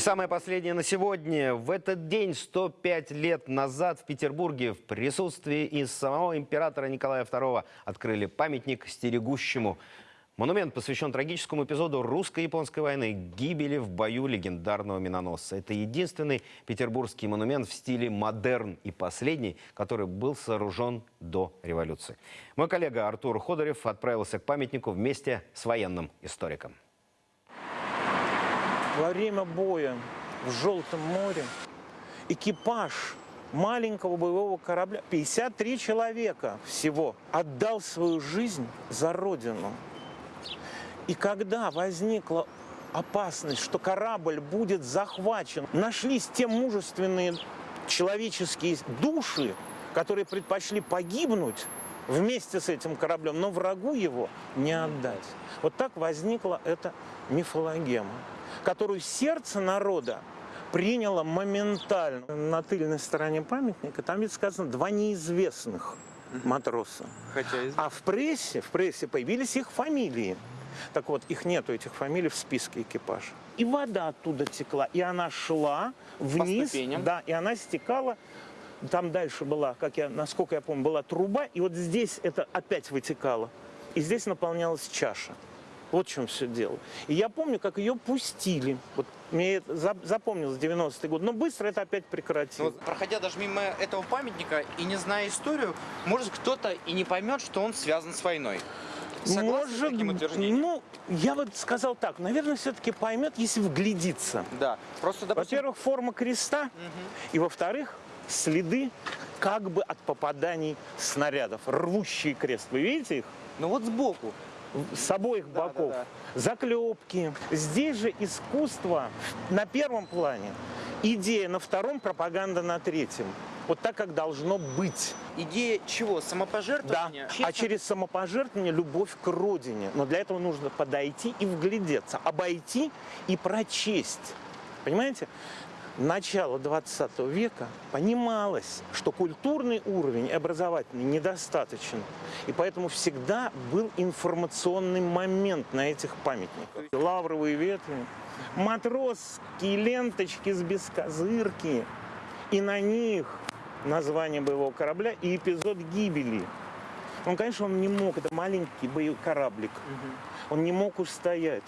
самое последнее на сегодня. В этот день, 105 лет назад, в Петербурге в присутствии и самого императора Николая II открыли памятник стерегущему. Монумент посвящен трагическому эпизоду русско-японской войны – гибели в бою легендарного миноносца. Это единственный петербургский монумент в стиле модерн и последний, который был сооружен до революции. Мой коллега Артур Ходорев отправился к памятнику вместе с военным историком. Во время боя в Желтом море экипаж маленького боевого корабля, 53 человека всего, отдал свою жизнь за Родину. И когда возникла опасность, что корабль будет захвачен, нашлись те мужественные человеческие души, которые предпочли погибнуть вместе с этим кораблем, но врагу его не отдать. Вот так возникла эта мифологема, которую сердце народа приняло моментально. На тыльной стороне памятника там ведь сказано «два неизвестных матроса». Хотя из- А в прессе, в прессе появились их фамилии. Так вот, их нету, этих фамилий в списке экипажа. И вода оттуда текла, и она шла вниз. Да, и она стекала. Там дальше была, как я, насколько я помню, была труба, и вот здесь это опять вытекало. И здесь наполнялась чаша. Вот в чем все дело. И я помню, как ее пустили. Вот мне это зап- запомнилось 90-й год. Но быстро это опять прекратилось. вот, проходя даже мимо этого памятника и не зная историю, может кто-то и не поймет, что он связан с войной. Согласны с таким утверждением? ну, я вот сказал так, наверное, все-таки поймет, если вглядится. Да. Просто, допустим, Во-первых, форма креста, и во-вторых, следы как бы от попаданий снарядов. Рвущий крест. Вы видите их? ну вот сбоку. С обоих Да, боков. да, Заклепки. Здесь же искусство на первом плане, идея на втором, пропаганда на третьем. Вот так, как должно быть. Идея чего? Да, Самопожертвования? а через самопожертвование любовь к родине. Но для этого нужно подойти и вглядеться, обойти и прочесть. Понимаете? Начало 20 века понималось, что культурный уровень образовательный недостаточен. И поэтому всегда был информационный момент на этих памятниках. Лавровые ветви, матросские ленточки с бескозырки. И на них название боевого корабля и эпизод гибели. Он, конечно, он не мог, это маленький боевой кораблик, он не мог устоять.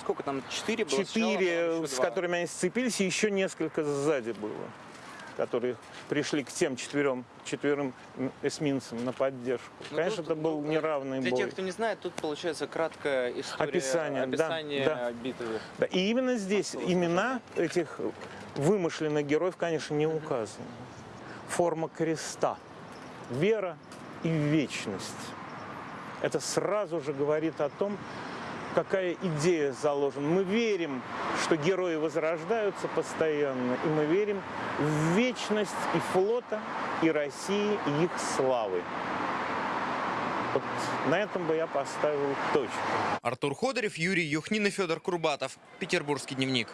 Сколько там? Четыре было? Четыре, с которыми они сцепились, и еще несколько сзади было, которые пришли к тем четверым, четверым эсминцам на поддержку. Ну, Конечно, тут, это был ну, неравный Для бой. тех, кто не знает, тут получается краткая история Описание, описание да. битвы. Да, и именно здесь Осталось имена этих вымышленных героев, конечно, не указаны. Форма креста, вера и вечность. Это сразу же говорит о том, какая идея заложена. Мы верим, что герои возрождаются постоянно, и мы верим в вечность и флота, и России, и их славы. Вот на этом бы я поставил точку. Артур Ходорев, Юрий Юхнин и Федор Курбатов. Петербургский дневник.